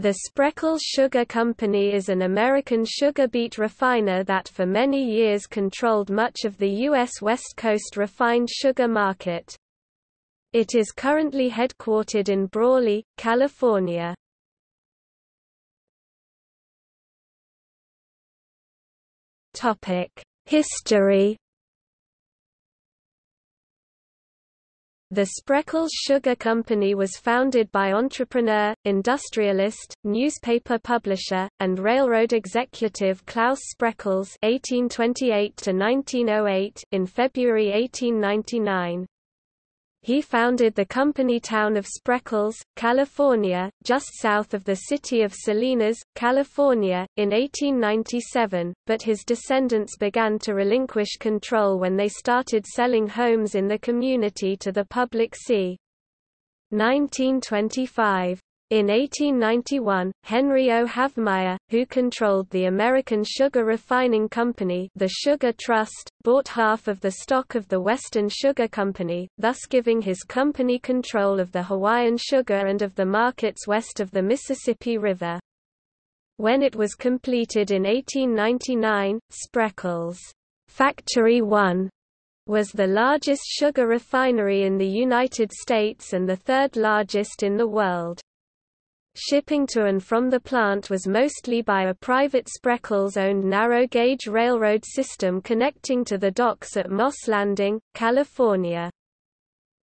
The Spreckels Sugar Company is an American sugar beet refiner that for many years controlled much of the U.S. West Coast refined sugar market. It is currently headquartered in Brawley, California. History The Spreckels Sugar Company was founded by entrepreneur, industrialist, newspaper publisher, and railroad executive Claus Spreckels (1828–1908) in February 1899. He founded the company town of Spreckels, California, just south of the city of Salinas, California, in 1897, but his descendants began to relinquish control when they started selling homes in the community to the public c. 1925. In 1891, Henry O. Havemeyer, who controlled the American Sugar Refining Company the Sugar Trust, bought half of the stock of the Western Sugar Company, thus giving his company control of the Hawaiian sugar and of the markets west of the Mississippi River. When it was completed in 1899, Spreckels' Factory 1 was the largest sugar refinery in the United States and the third largest in the world. Shipping to and from the plant was mostly by a private Spreckels-owned narrow-gauge railroad system connecting to the docks at Moss Landing, California.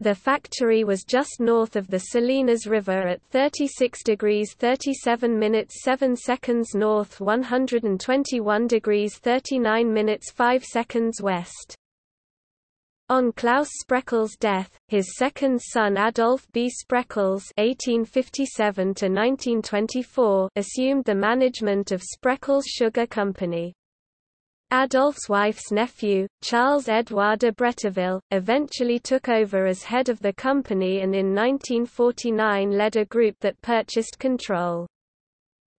The factory was just north of the Salinas River at 36 degrees 37 minutes 7 seconds north 121 degrees 39 minutes 5 seconds west. On Claus Spreckels' death, his second son Adolph B. Spreckels (1857–1924) assumed the management of Spreckels Sugar Company. Adolph's wife's nephew, Charles Edouard de Bretteville, eventually took over as head of the company and in 1949 led a group that purchased control.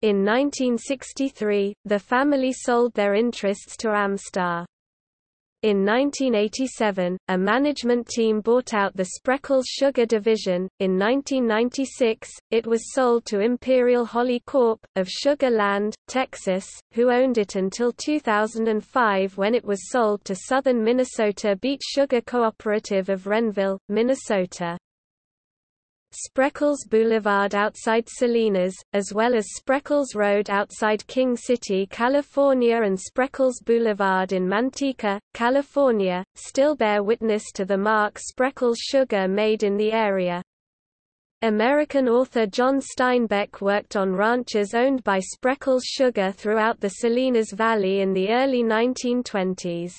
In 1963, the family sold their interests to Amstar. In 1987, a management team bought out the Spreckels Sugar Division. In 1996, it was sold to Imperial Holly Corp. of Sugar Land, Texas, who owned it until 2005 when it was sold to Southern Minnesota Beet Sugar Cooperative of Renville, Minnesota. Spreckels Boulevard outside Salinas, as well as Spreckels Road outside King City, California and Spreckels Boulevard in Manteca, California, still bear witness to the mark Spreckels sugar made in the area. American author John Steinbeck worked on ranches owned by Spreckels Sugar throughout the Salinas Valley in the early 1920s.